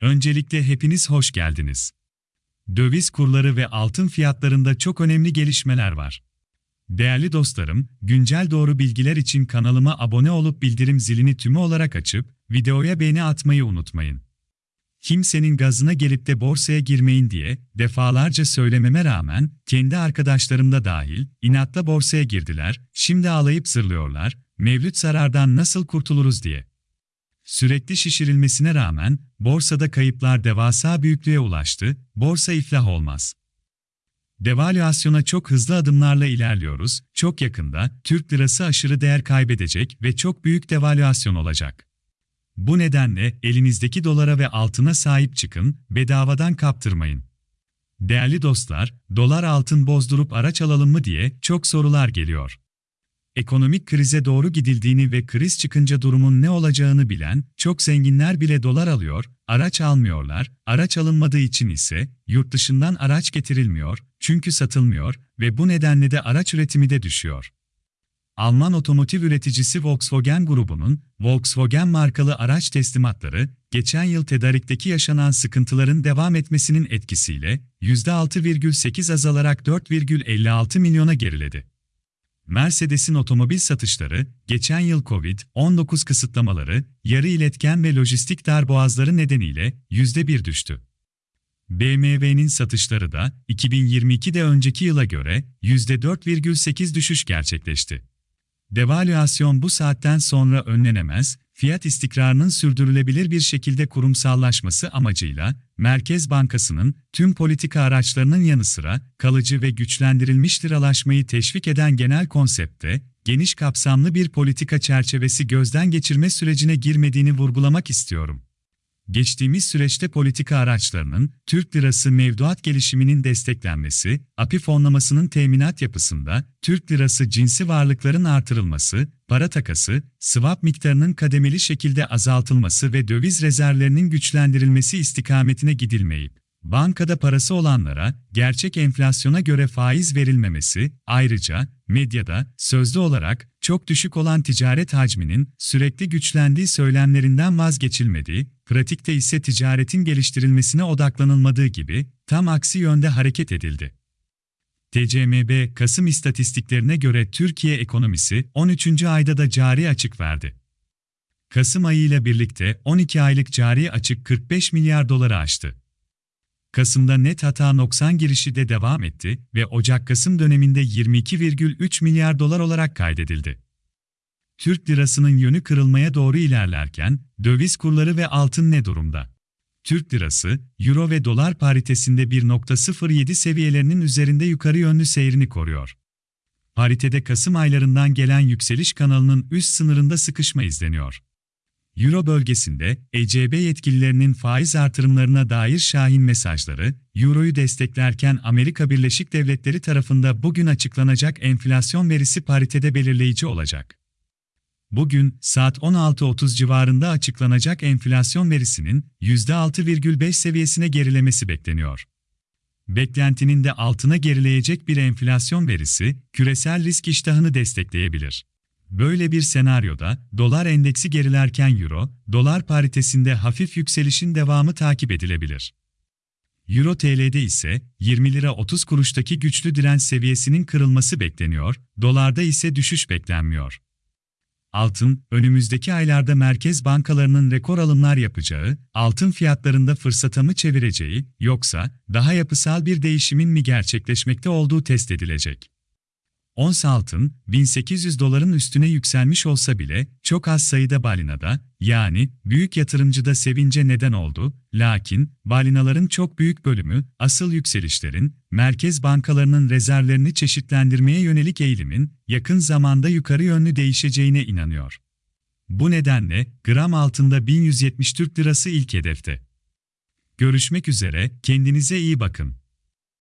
Öncelikle hepiniz hoş geldiniz. Döviz kurları ve altın fiyatlarında çok önemli gelişmeler var. Değerli dostlarım, güncel doğru bilgiler için kanalıma abone olup bildirim zilini tümü olarak açıp, videoya beğeni atmayı unutmayın. Kimsenin gazına gelip de borsaya girmeyin diye defalarca söylememe rağmen kendi arkadaşlarım da dahil inatla borsaya girdiler, şimdi ağlayıp zırlıyorlar, mevlüt zarardan nasıl kurtuluruz diye. Sürekli şişirilmesine rağmen borsada kayıplar devasa büyüklüğe ulaştı, borsa iflah olmaz. Devalüasyona çok hızlı adımlarla ilerliyoruz, çok yakında Türk lirası aşırı değer kaybedecek ve çok büyük devalüasyon olacak. Bu nedenle elinizdeki dolara ve altına sahip çıkın, bedavadan kaptırmayın. Değerli dostlar, dolar altın bozdurup araç alalım mı diye çok sorular geliyor. Ekonomik krize doğru gidildiğini ve kriz çıkınca durumun ne olacağını bilen çok zenginler bile dolar alıyor, araç almıyorlar, araç alınmadığı için ise yurt dışından araç getirilmiyor, çünkü satılmıyor ve bu nedenle de araç üretimi de düşüyor. Alman otomotiv üreticisi Volkswagen grubunun Volkswagen markalı araç teslimatları, geçen yıl tedarikteki yaşanan sıkıntıların devam etmesinin etkisiyle %6,8 azalarak 4,56 milyona geriledi. Mercedes'in otomobil satışları, geçen yıl Covid-19 kısıtlamaları, yarı iletken ve lojistik darboğazları nedeniyle %1 düştü. BMW'nin satışları da 2022'de önceki yıla göre %4,8 düşüş gerçekleşti. Devalüasyon bu saatten sonra önlenemez, fiyat istikrarının sürdürülebilir bir şekilde kurumsallaşması amacıyla, Merkez Bankası'nın tüm politika araçlarının yanı sıra kalıcı ve güçlendirilmiş liralaşmayı teşvik eden genel konsepte, geniş kapsamlı bir politika çerçevesi gözden geçirme sürecine girmediğini vurgulamak istiyorum. Geçtiğimiz süreçte politika araçlarının, Türk lirası mevduat gelişiminin desteklenmesi, API fonlamasının teminat yapısında, Türk lirası cinsi varlıkların artırılması, para takası, swap miktarının kademeli şekilde azaltılması ve döviz rezervlerinin güçlendirilmesi istikametine gidilmeyip, bankada parası olanlara gerçek enflasyona göre faiz verilmemesi, ayrıca medyada sözlü olarak çok düşük olan ticaret hacminin sürekli güçlendiği söylemlerinden vazgeçilmediği, pratikte ise ticaretin geliştirilmesine odaklanılmadığı gibi tam aksi yönde hareket edildi. TCMB, Kasım istatistiklerine göre Türkiye ekonomisi 13. ayda da cari açık verdi. Kasım ayıyla birlikte 12 aylık cari açık 45 milyar doları aştı. Kasım'da net hata noksan girişi de devam etti ve Ocak-Kasım döneminde 22,3 milyar dolar olarak kaydedildi. Türk lirasının yönü kırılmaya doğru ilerlerken, döviz kurları ve altın ne durumda? Türk lirası, euro ve dolar paritesinde 1.07 seviyelerinin üzerinde yukarı yönlü seyrini koruyor. Paritede Kasım aylarından gelen yükseliş kanalının üst sınırında sıkışma izleniyor. Euro bölgesinde ECB yetkililerinin faiz artırımlarına dair şahin mesajları, Euro'yu desteklerken Amerika Birleşik Devletleri tarafında bugün açıklanacak enflasyon verisi paritede belirleyici olacak. Bugün saat 16.30 civarında açıklanacak enflasyon verisinin %6,5 seviyesine gerilemesi bekleniyor. Beklentinin de altına gerileyecek bir enflasyon verisi küresel risk iştahını destekleyebilir. Böyle bir senaryoda dolar endeksi gerilerken euro, dolar paritesinde hafif yükselişin devamı takip edilebilir. Euro TL'de ise 20 lira 30 kuruştaki güçlü direnç seviyesinin kırılması bekleniyor, dolarda ise düşüş beklenmiyor. Altın, önümüzdeki aylarda merkez bankalarının rekor alımlar yapacağı, altın fiyatlarında fırsata mı çevireceği, yoksa daha yapısal bir değişimin mi gerçekleşmekte olduğu test edilecek. Ons altın, 1800 doların üstüne yükselmiş olsa bile, çok az sayıda balinada, yani büyük yatırımcıda sevince neden oldu, lakin balinaların çok büyük bölümü, asıl yükselişlerin, merkez bankalarının rezervlerini çeşitlendirmeye yönelik eğilimin, yakın zamanda yukarı yönlü değişeceğine inanıyor. Bu nedenle, gram altında 1170 Türk Lirası ilk hedefte. Görüşmek üzere, kendinize iyi bakın.